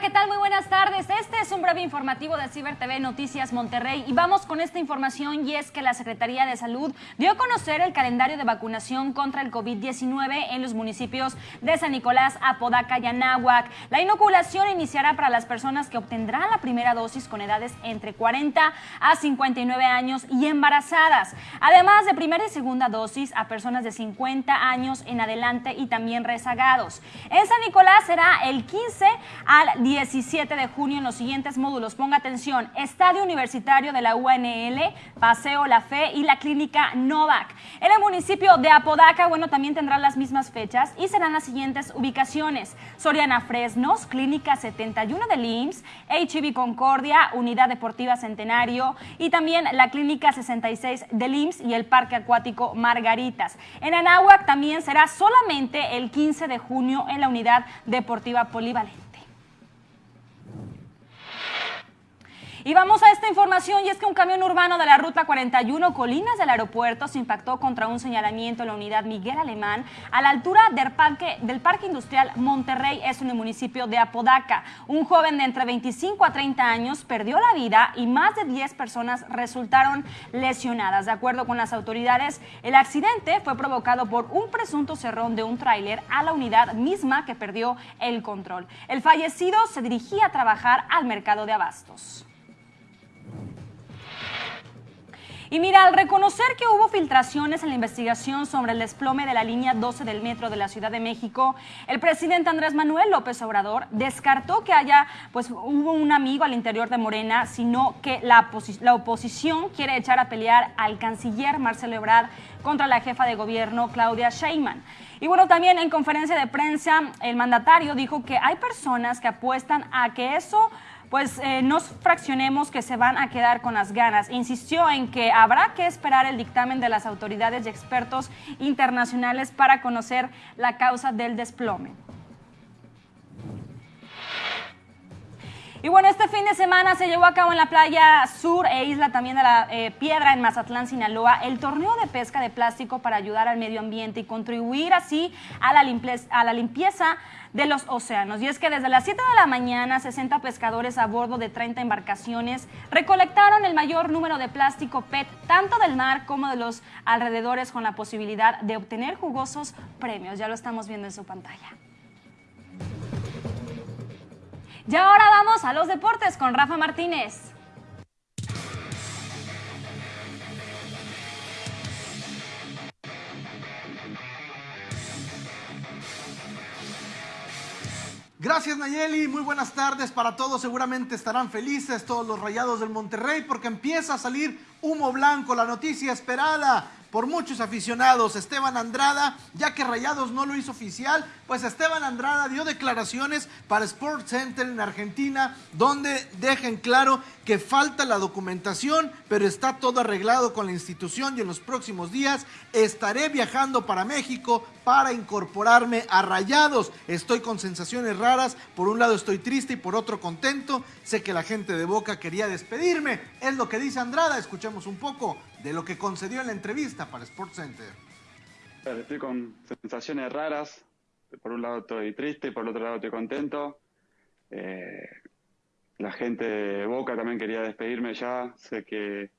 ¿qué tal? Muy buenas tardes. Este es un breve informativo de Ciber TV Noticias Monterrey y vamos con esta información y es que la Secretaría de Salud dio a conocer el calendario de vacunación contra el COVID-19 en los municipios de San Nicolás, Apodaca y Anáhuac. La inoculación iniciará para las personas que obtendrán la primera dosis con edades entre 40 a 59 años y embarazadas, además de primera y segunda dosis a personas de 50 años en adelante y también rezagados. En San Nicolás será el 15 al 17 de junio en los siguientes módulos. Ponga atención, Estadio Universitario de la UNL, Paseo La Fe y la Clínica Novak. En el municipio de Apodaca, bueno, también tendrán las mismas fechas y serán las siguientes ubicaciones. Soriana Fresnos, Clínica 71 del IMSS, HB Concordia, Unidad Deportiva Centenario y también la Clínica 66 del IMSS y el Parque Acuático Margaritas. En Anáhuac también será solamente el 15 de junio en la Unidad Deportiva Polivalente. Y vamos a esta información y es que un camión urbano de la Ruta 41 Colinas del aeropuerto se impactó contra un señalamiento en la unidad Miguel Alemán a la altura del parque, del parque Industrial Monterrey, es en el municipio de Apodaca. Un joven de entre 25 a 30 años perdió la vida y más de 10 personas resultaron lesionadas. De acuerdo con las autoridades, el accidente fue provocado por un presunto cerrón de un tráiler a la unidad misma que perdió el control. El fallecido se dirigía a trabajar al mercado de abastos. Y mira, al reconocer que hubo filtraciones en la investigación sobre el desplome de la línea 12 del metro de la Ciudad de México, el presidente Andrés Manuel López Obrador descartó que haya, pues hubo un amigo al interior de Morena, sino que la, oposición quiere echar a pelear al canciller Marcelo Ebrard contra la jefa de gobierno Claudia Sheinbaum. Y bueno, también en conferencia de prensa, el mandatario dijo que hay personas que apuestan a que eso pues eh, no fraccionemos que se van a quedar con las ganas. Insistió en que habrá que esperar el dictamen de las autoridades y expertos internacionales para conocer la causa del desplome. Y bueno, este fin de semana se llevó a cabo en la playa sur e isla también de la eh, Piedra en Mazatlán, Sinaloa, el torneo de pesca de plástico para ayudar al medio ambiente y contribuir así a la, limpieza, a la limpieza de los océanos. Y es que desde las 7 de la mañana, 60 pescadores a bordo de 30 embarcaciones recolectaron el mayor número de plástico PET, tanto del mar como de los alrededores, con la posibilidad de obtener jugosos premios. Ya lo estamos viendo en su pantalla. Y ahora vamos a los deportes con Rafa Martínez. Gracias Nayeli, muy buenas tardes para todos. Seguramente estarán felices todos los rayados del Monterrey porque empieza a salir humo blanco, la noticia esperada por muchos aficionados. Esteban Andrada, ya que Rayados no lo hizo oficial, pues Esteban Andrada dio declaraciones para Sports Center en Argentina, donde dejan claro que falta la documentación, pero está todo arreglado con la institución y en los próximos días estaré viajando para México para incorporarme a Rayados. Estoy con sensaciones raras, por un lado estoy triste y por otro contento. Sé que la gente de Boca quería despedirme, es lo que dice Andrada, escuchemos un poco de lo que concedió en la entrevista para Sports Center. Estoy con sensaciones raras, por un lado estoy triste, por el otro lado estoy contento. Eh, la gente de Boca también quería despedirme ya. Sé que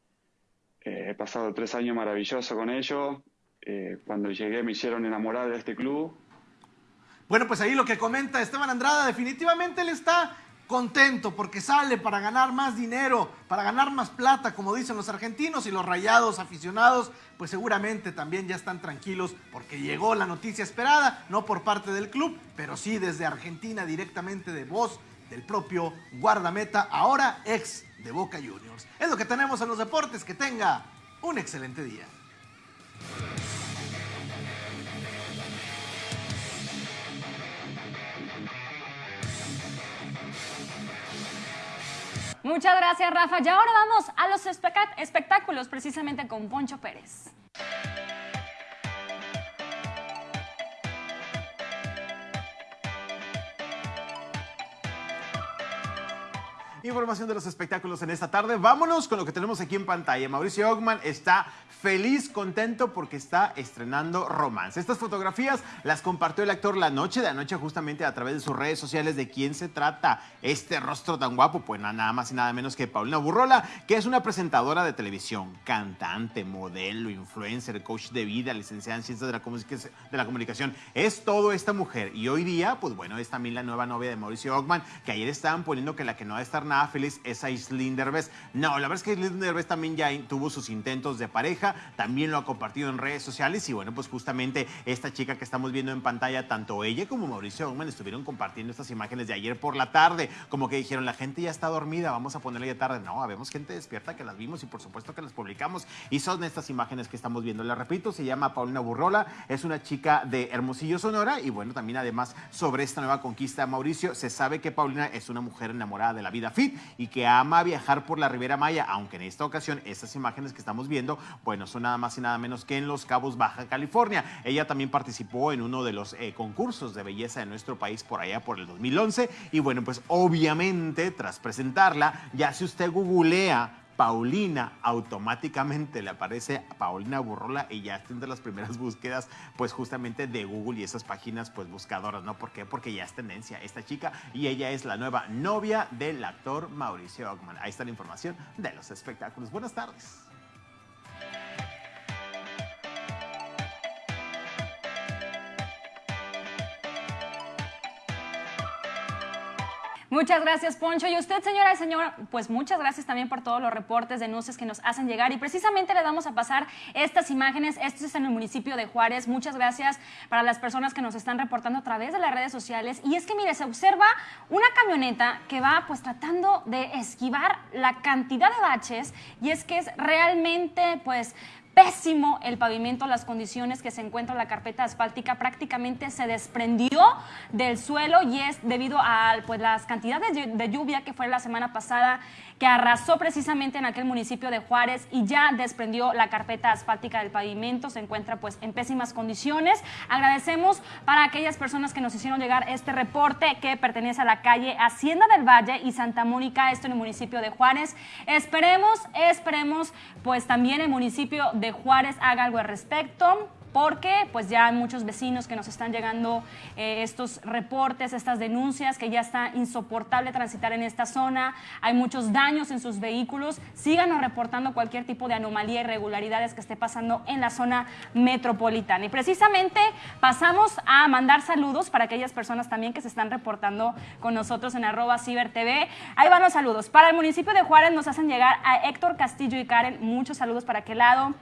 he pasado tres años maravillosos con ellos. Eh, cuando llegué me hicieron enamorar de este club. Bueno, pues ahí lo que comenta Esteban Andrada, definitivamente él está contento porque sale para ganar más dinero, para ganar más plata, como dicen los argentinos y los rayados aficionados, pues seguramente también ya están tranquilos porque llegó la noticia esperada, no por parte del club, pero sí desde Argentina directamente de voz del propio guardameta, ahora ex de Boca Juniors. Es lo que tenemos en los deportes, que tenga un excelente día. Muchas gracias, Rafa. Y ahora vamos a los espectáculos, precisamente con Poncho Pérez. Información de los espectáculos en esta tarde. Vámonos con lo que tenemos aquí en pantalla. Mauricio Ogman está feliz, contento porque está estrenando Romance. Estas fotografías las compartió el actor la noche de anoche justamente a través de sus redes sociales. ¿De quién se trata este rostro tan guapo? Pues nada más y nada menos que Paulina Burrola, que es una presentadora de televisión, cantante, modelo, influencer, coach de vida, licenciada en ciencias de la, de la comunicación. Es todo esta mujer y hoy día, pues bueno, es también la nueva novia de Mauricio Ockman, que ayer estaban poniendo que la que no va a estar nada feliz es Aislinn Derbez. No, la verdad es que Aislinn Derbez también ya tuvo sus intentos de pareja también lo ha compartido en redes sociales y bueno, pues justamente esta chica que estamos viendo en pantalla, tanto ella como Mauricio Oman estuvieron compartiendo estas imágenes de ayer por la tarde, como que dijeron, la gente ya está dormida, vamos a ponerla ya tarde. No, habemos gente despierta que las vimos y por supuesto que las publicamos y son estas imágenes que estamos viendo. Le repito, se llama Paulina Burrola, es una chica de Hermosillo, Sonora y bueno, también además sobre esta nueva conquista de Mauricio, se sabe que Paulina es una mujer enamorada de la vida y que ama viajar por la Ribera Maya, aunque en esta ocasión estas imágenes que estamos viendo, bueno, no son nada más y nada menos que en Los Cabos, Baja California. Ella también participó en uno de los eh, concursos de belleza de nuestro país por allá por el 2011 y bueno, pues obviamente tras presentarla, ya si usted googlea Paulina, automáticamente le aparece Paulina Burrola y ya está entre las primeras búsquedas, pues justamente de Google y esas páginas pues buscadoras, ¿no? ¿Por qué? Porque ya es tendencia esta chica y ella es la nueva novia del actor Mauricio Ockman. Ahí está la información de los espectáculos. Buenas tardes. Muchas gracias, Poncho. Y usted, señora y señor, pues muchas gracias también por todos los reportes, denuncias que nos hacen llegar. Y precisamente le vamos a pasar estas imágenes. Esto es en el municipio de Juárez. Muchas gracias para las personas que nos están reportando a través de las redes sociales. Y es que, mire, se observa una camioneta que va pues tratando de esquivar la cantidad de baches. Y es que es realmente pues pésimo el pavimento, las condiciones que se encuentra la carpeta asfáltica prácticamente se desprendió del suelo y es debido a pues, las cantidades de lluvia que fue la semana pasada que arrasó precisamente en aquel municipio de Juárez y ya desprendió la carpeta asfáltica del pavimento, se encuentra pues en pésimas condiciones. Agradecemos para aquellas personas que nos hicieron llegar este reporte que pertenece a la calle Hacienda del Valle y Santa Mónica, esto en el municipio de Juárez. Esperemos, esperemos pues también el municipio de Juárez haga algo al respecto porque pues ya hay muchos vecinos que nos están llegando eh, estos reportes, estas denuncias, que ya está insoportable transitar en esta zona, hay muchos daños en sus vehículos, síganos reportando cualquier tipo de anomalía, irregularidades que esté pasando en la zona metropolitana. Y precisamente pasamos a mandar saludos para aquellas personas también que se están reportando con nosotros en arroba cibertv. Ahí van los saludos. Para el municipio de Juárez nos hacen llegar a Héctor Castillo y Karen, muchos saludos para aquel lado.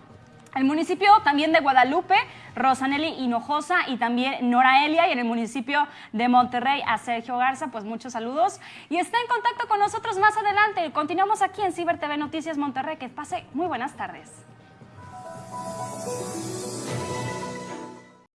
El municipio también de Guadalupe, Rosanelli Hinojosa y también Nora Elia y en el municipio de Monterrey a Sergio Garza, pues muchos saludos. Y está en contacto con nosotros más adelante. Continuamos aquí en Ciber TV Noticias Monterrey. Que pase muy buenas tardes.